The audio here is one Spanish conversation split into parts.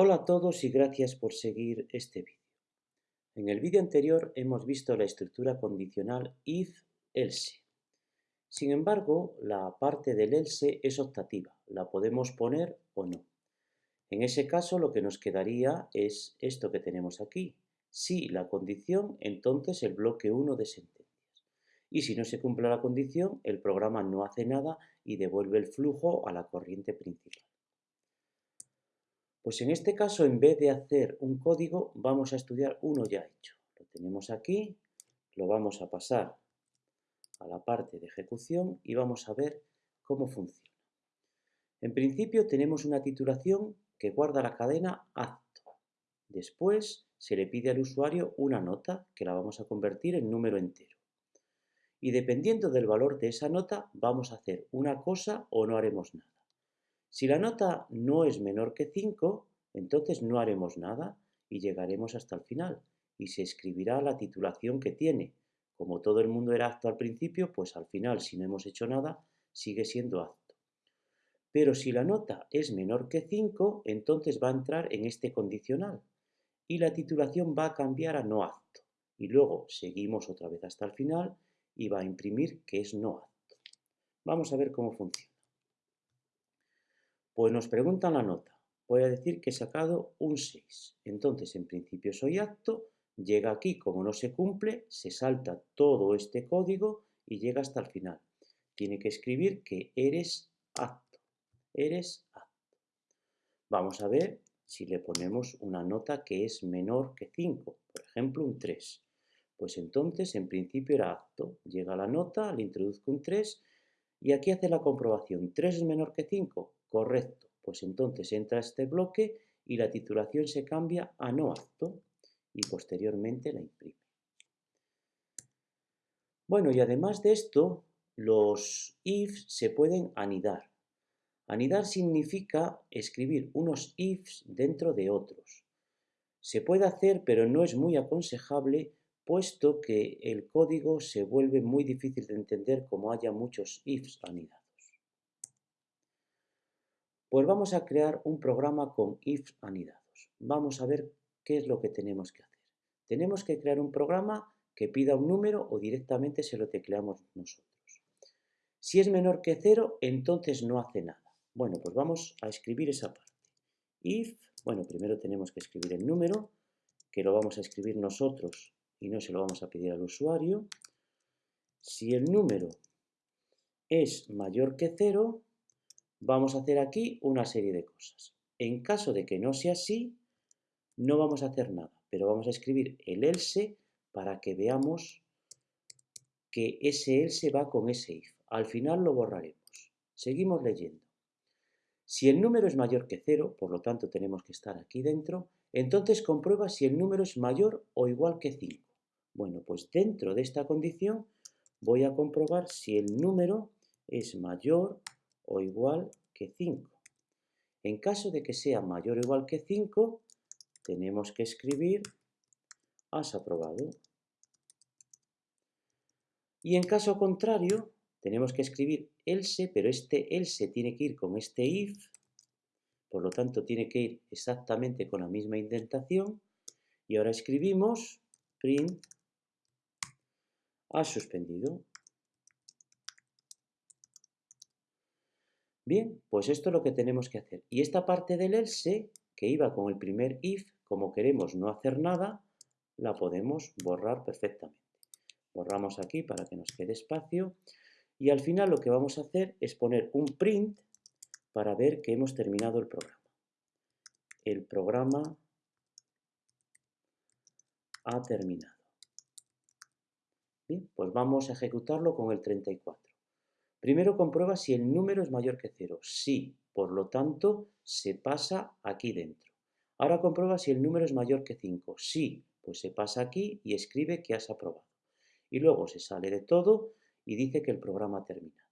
Hola a todos y gracias por seguir este vídeo. En el vídeo anterior hemos visto la estructura condicional if-else. Sin embargo, la parte del else es optativa, la podemos poner o no. En ese caso lo que nos quedaría es esto que tenemos aquí. Si la condición, entonces el bloque 1 de sentencias. Y si no se cumple la condición, el programa no hace nada y devuelve el flujo a la corriente principal. Pues en este caso, en vez de hacer un código, vamos a estudiar uno ya hecho. Lo tenemos aquí, lo vamos a pasar a la parte de ejecución y vamos a ver cómo funciona. En principio tenemos una titulación que guarda la cadena acto. Después se le pide al usuario una nota que la vamos a convertir en número entero. Y dependiendo del valor de esa nota, vamos a hacer una cosa o no haremos nada. Si la nota no es menor que 5, entonces no haremos nada y llegaremos hasta el final y se escribirá la titulación que tiene. Como todo el mundo era acto al principio, pues al final, si no hemos hecho nada, sigue siendo acto. Pero si la nota es menor que 5, entonces va a entrar en este condicional y la titulación va a cambiar a no acto. Y luego seguimos otra vez hasta el final y va a imprimir que es no acto. Vamos a ver cómo funciona. Pues nos preguntan la nota. Voy a decir que he sacado un 6. Entonces, en principio soy acto, llega aquí, como no se cumple, se salta todo este código y llega hasta el final. Tiene que escribir que eres acto. Eres acto. Vamos a ver si le ponemos una nota que es menor que 5, por ejemplo un 3. Pues entonces, en principio era acto. Llega la nota, le introduzco un 3 y aquí hace la comprobación. ¿3 es menor que 5? Correcto, pues entonces entra este bloque y la titulación se cambia a no acto y posteriormente la imprime. Bueno, y además de esto, los ifs se pueden anidar. Anidar significa escribir unos ifs dentro de otros. Se puede hacer, pero no es muy aconsejable, puesto que el código se vuelve muy difícil de entender como haya muchos ifs anidados. Pues vamos a crear un programa con if anidados. Vamos a ver qué es lo que tenemos que hacer. Tenemos que crear un programa que pida un número o directamente se lo tecleamos nosotros. Si es menor que cero, entonces no hace nada. Bueno, pues vamos a escribir esa parte. If, bueno, primero tenemos que escribir el número, que lo vamos a escribir nosotros y no se lo vamos a pedir al usuario. Si el número es mayor que cero, vamos a hacer aquí una serie de cosas. En caso de que no sea así, no vamos a hacer nada, pero vamos a escribir el else para que veamos que ese else va con ese if. Al final lo borraremos. Seguimos leyendo. Si el número es mayor que 0, por lo tanto tenemos que estar aquí dentro, entonces comprueba si el número es mayor o igual que 5. Bueno, pues dentro de esta condición voy a comprobar si el número es mayor o igual que 5. En caso de que sea mayor o igual que 5, tenemos que escribir has aprobado. Y en caso contrario, tenemos que escribir else, pero este else tiene que ir con este if, por lo tanto tiene que ir exactamente con la misma indentación, y ahora escribimos print has suspendido. Bien, pues esto es lo que tenemos que hacer. Y esta parte del else, que iba con el primer if, como queremos no hacer nada, la podemos borrar perfectamente. Borramos aquí para que nos quede espacio. Y al final lo que vamos a hacer es poner un print para ver que hemos terminado el programa. El programa ha terminado. Bien, pues vamos a ejecutarlo con el 34. Primero comprueba si el número es mayor que 0. Sí, por lo tanto, se pasa aquí dentro. Ahora comprueba si el número es mayor que 5. Sí, pues se pasa aquí y escribe que has aprobado. Y luego se sale de todo y dice que el programa ha terminado.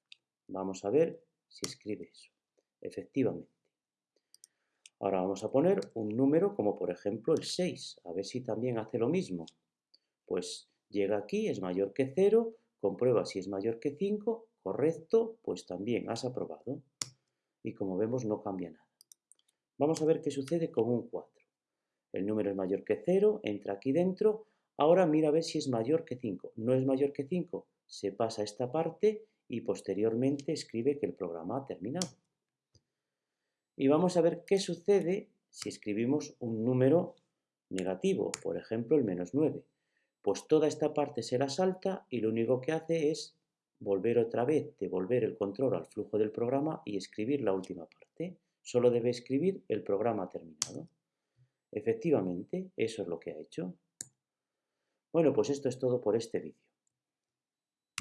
Vamos a ver si escribe eso. Efectivamente. Ahora vamos a poner un número como por ejemplo el 6. A ver si también hace lo mismo. Pues llega aquí, es mayor que 0, comprueba si es mayor que 5 Correcto, pues también has aprobado. Y como vemos no cambia nada. Vamos a ver qué sucede con un 4. El número es mayor que 0, entra aquí dentro. Ahora mira a ver si es mayor que 5. No es mayor que 5, se pasa a esta parte y posteriormente escribe que el programa ha terminado. Y vamos a ver qué sucede si escribimos un número negativo, por ejemplo el menos 9. Pues toda esta parte se la salta y lo único que hace es volver otra vez, devolver el control al flujo del programa y escribir la última parte. Solo debe escribir el programa terminado. Efectivamente, eso es lo que ha hecho. Bueno, pues esto es todo por este vídeo.